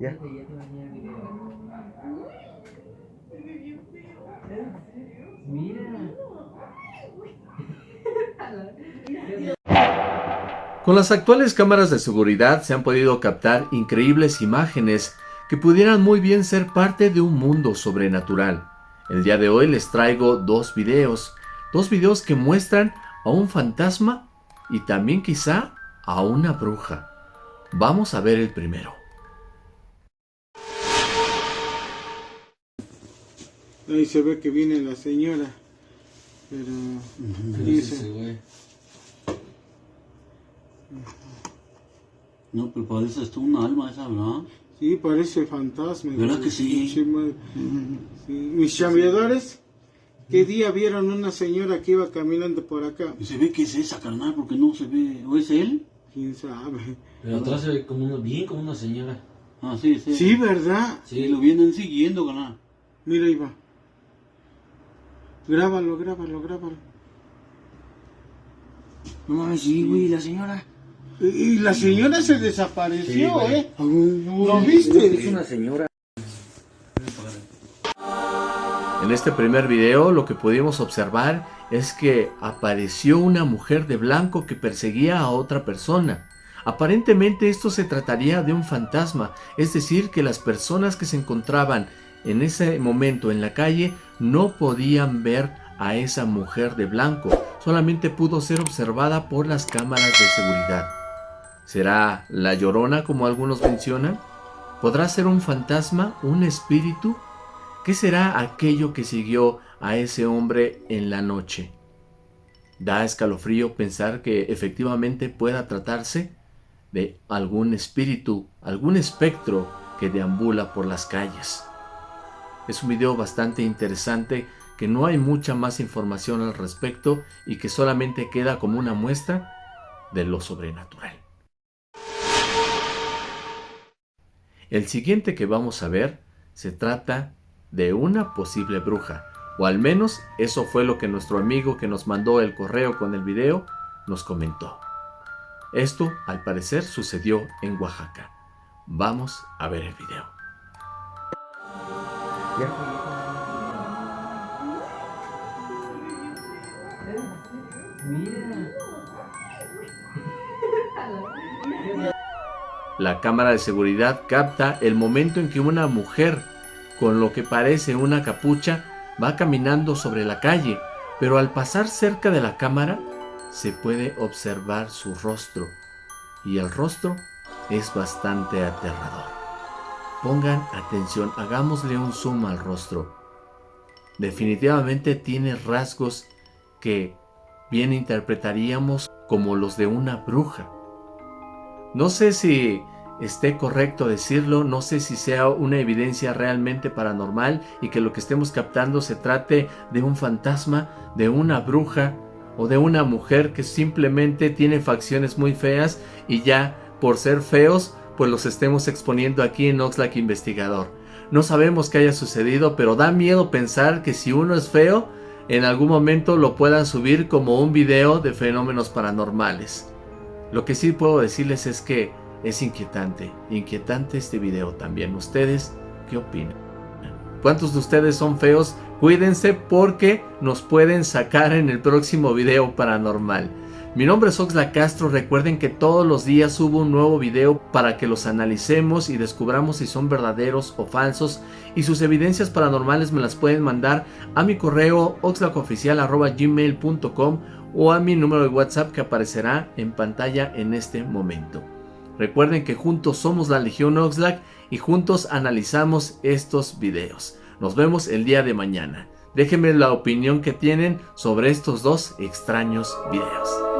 Ya. Con las actuales cámaras de seguridad se han podido captar increíbles imágenes que pudieran muy bien ser parte de un mundo sobrenatural. El día de hoy les traigo dos videos, dos videos que muestran a un fantasma y también quizá a una bruja. Vamos a ver el primero. Ahí se ve que viene la señora. Pero. dice- No, pero parece esto un alma esa, ¿verdad? Sí, parece fantasma. ¿Verdad que sí? Sí, Mis chambeadores, ¿qué día vieron una señora que iba caminando por acá? Y se ve que es esa, carnal, porque no se ve. ¿O es él? ¿Quién sabe? Pero atrás se ve como una, bien como una señora. Ah, sí, sí. Sí, ¿verdad? Sí, lo vienen siguiendo, carnal. Mira, ahí va. Grábalo, grábalo, grábalo. No mames, sí, güey, la señora. Y, la señora se desapareció. ¿eh? ¿Lo viste? Es una señora. En este primer video lo que pudimos observar es que apareció una mujer de blanco que perseguía a otra persona. Aparentemente esto se trataría de un fantasma, es decir que las personas que se encontraban en ese momento en la calle no podían ver a esa mujer de blanco, solamente pudo ser observada por las cámaras de seguridad. ¿Será la llorona como algunos mencionan? ¿Podrá ser un fantasma, un espíritu? ¿Qué será aquello que siguió a ese hombre en la noche? Da escalofrío pensar que efectivamente pueda tratarse de algún espíritu, algún espectro que deambula por las calles. Es un video bastante interesante que no hay mucha más información al respecto y que solamente queda como una muestra de lo sobrenatural. El siguiente que vamos a ver se trata de una posible bruja, o al menos eso fue lo que nuestro amigo que nos mandó el correo con el video nos comentó. Esto al parecer sucedió en Oaxaca. Vamos a ver el video. La cámara de seguridad capta el momento en que una mujer con lo que parece una capucha va caminando sobre la calle, pero al pasar cerca de la cámara se puede observar su rostro y el rostro es bastante aterrador. Pongan atención, hagámosle un zoom al rostro. Definitivamente tiene rasgos que bien interpretaríamos como los de una bruja. No sé si esté correcto decirlo, no sé si sea una evidencia realmente paranormal y que lo que estemos captando se trate de un fantasma, de una bruja o de una mujer que simplemente tiene facciones muy feas y ya por ser feos pues los estemos exponiendo aquí en Oxlack Investigador. No sabemos qué haya sucedido, pero da miedo pensar que si uno es feo, en algún momento lo puedan subir como un video de fenómenos paranormales. Lo que sí puedo decirles es que es inquietante, inquietante este video también. ¿Ustedes qué opinan? ¿Cuántos de ustedes son feos? Cuídense porque nos pueden sacar en el próximo video paranormal. Mi nombre es Oxla Castro, recuerden que todos los días subo un nuevo video para que los analicemos y descubramos si son verdaderos o falsos y sus evidencias paranormales me las pueden mandar a mi correo oxlacoficial.gmail.com o a mi número de WhatsApp que aparecerá en pantalla en este momento. Recuerden que juntos somos la Legión Oxlack y juntos analizamos estos videos. Nos vemos el día de mañana. Déjenme la opinión que tienen sobre estos dos extraños videos.